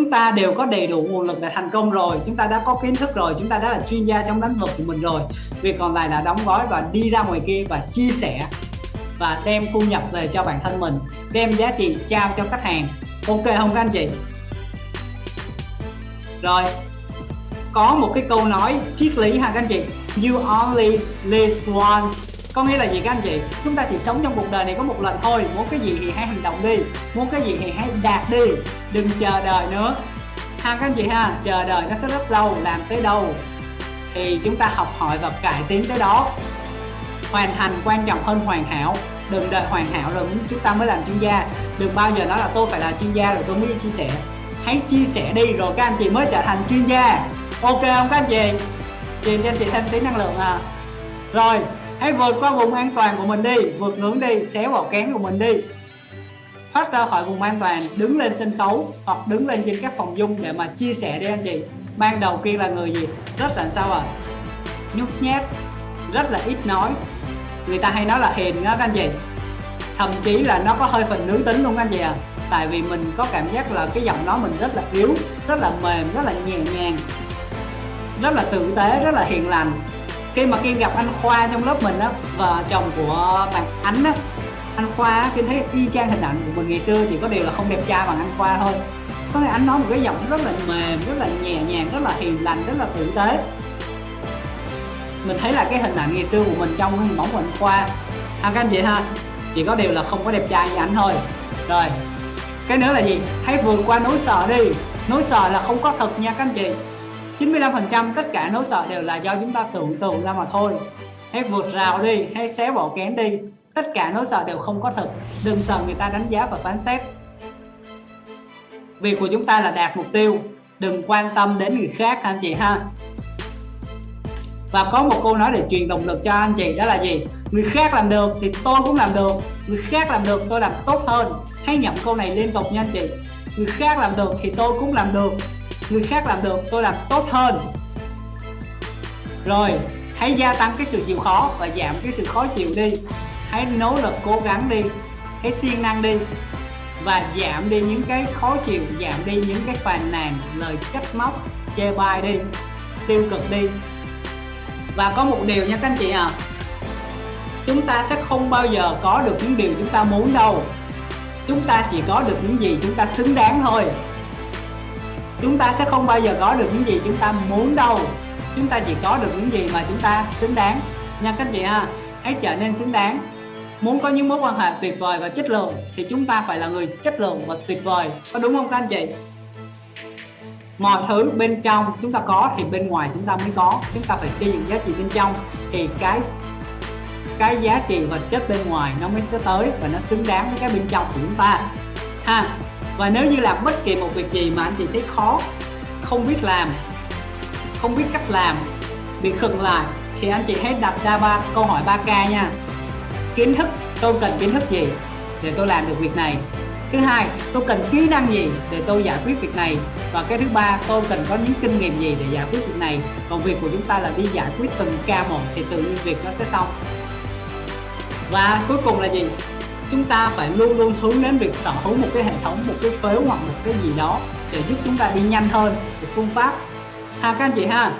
chúng ta đều có đầy đủ nguồn lực để thành công rồi, chúng ta đã có kiến thức rồi, chúng ta đã là chuyên gia trong lĩnh vực của mình rồi. Việc còn lại là đóng gói và đi ra ngoài kia và chia sẻ và đem thu nhập về cho bản thân mình, đem giá trị trao cho khách hàng. Ok không các anh chị? Rồi, có một cái câu nói triết lý ha các anh chị. You only live once có nghĩa là gì các anh chị? Chúng ta chỉ sống trong cuộc đời này có một lần thôi. Muốn cái gì thì hãy hành động đi. Muốn cái gì thì hãy đạt đi. Đừng chờ đợi nữa. Ha, các anh chị ha, chờ đợi nó sẽ rất lâu, làm tới đâu thì chúng ta học hỏi và cải tiến tới đó. Hoàn thành quan trọng hơn hoàn hảo. Đừng đợi hoàn hảo rồi chúng ta mới làm chuyên gia. Đừng bao giờ nói là tôi phải là chuyên gia rồi tôi mới chia sẻ. Hãy chia sẻ đi rồi các anh chị mới trở thành chuyên gia. Ok không các anh chị? Truyền cho anh chị thêm tí năng lượng à. Rồi hãy vượt qua vùng an toàn của mình đi, vượt ngưỡng đi, xéo vào kén của mình đi. Thoát ra khỏi vùng an toàn, đứng lên sân khấu hoặc đứng lên trên các phòng dung để mà chia sẻ đi anh chị. Ban đầu kia là người gì? Rất là sao à? Nhút nhát, rất là ít nói. Người ta hay nói là hiền đó các anh chị. Thậm chí là nó có hơi phần nữ tính luôn các anh chị à. Tại vì mình có cảm giác là cái giọng nói mình rất là yếu, rất là mềm, rất là nhẹ nhàng, rất là tử tế, rất là hiền lành khi mà khi gặp anh Khoa trong lớp mình á và chồng của bạn Ánh á anh Khoa khi thấy y chang hình ảnh của mình ngày xưa chỉ có điều là không đẹp trai bằng anh Khoa thôi. Có thể anh nói một cái giọng rất là mềm rất là nhẹ nhàng rất là hiền lành rất là tử tế. Mình thấy là cái hình ảnh ngày xưa của mình trong cái hình bóng của anh Khoa. À, các anh chị ha chỉ có điều là không có đẹp trai như anh thôi. Rồi cái nữa là gì? Hãy vượt qua nỗi sợ đi. Nỗi sợ là không có thật nha các anh chị. 95% tất cả nỗi sợ đều là do chúng ta tưởng tượng ra mà thôi. Hãy vượt rào đi, hãy xé bỏ kén đi. Tất cả nỗi sợ đều không có thật. Đừng sợ người ta đánh giá và phán xét. Việc của chúng ta là đạt mục tiêu. Đừng quan tâm đến người khác, anh chị ha. Và có một câu nói để truyền động lực cho anh chị, đó là gì? Người khác làm được thì tôi cũng làm được. Người khác làm được, tôi làm tốt hơn. Hãy nhậm câu này liên tục nha anh chị. Người khác làm được thì tôi cũng làm được người khác làm được, tôi làm tốt hơn. Rồi, hãy gia tăng cái sự chịu khó và giảm cái sự khó chịu đi. Hãy nỗ lực cố gắng đi, hãy siêng năng đi và giảm đi những cái khó chịu, giảm đi những cái phàn nàn, lời trách móc, chê bai đi, tiêu cực đi. Và có một điều nha các anh chị à chúng ta sẽ không bao giờ có được những điều chúng ta muốn đâu. Chúng ta chỉ có được những gì chúng ta xứng đáng thôi chúng ta sẽ không bao giờ có được những gì chúng ta muốn đâu. Chúng ta chỉ có được những gì mà chúng ta xứng đáng. Nha các anh chị ha, hãy trở nên xứng đáng. Muốn có những mối quan hệ tuyệt vời và chất lượng, thì chúng ta phải là người chất lượng và tuyệt vời. Có đúng không các anh chị? Mọi thứ bên trong chúng ta có thì bên ngoài chúng ta mới có. Chúng ta phải xây dựng giá trị bên trong thì cái cái giá trị vật chất bên ngoài nó mới sẽ tới và nó xứng đáng với cái bên trong của chúng ta. Ha và nếu như làm bất kỳ một việc gì mà anh chị thấy khó, không biết làm, không biết cách làm, bị khừng lại, thì anh chị hãy đặt ra ba câu hỏi 3k nha. Kiến thức, tôi cần kiến thức gì để tôi làm được việc này? Thứ hai, tôi cần kỹ năng gì để tôi giải quyết việc này? Và cái thứ ba, tôi cần có những kinh nghiệm gì để giải quyết việc này? Còn việc của chúng ta là đi giải quyết từng ca một thì tự nhiên việc nó sẽ xong. Và cuối cùng là gì? Chúng ta phải luôn luôn hướng đến việc sở hữu một cái hệ thống, một cái phếu hoặc một cái gì đó để giúp chúng ta đi nhanh hơn về phương pháp. Ha, các anh chị ha?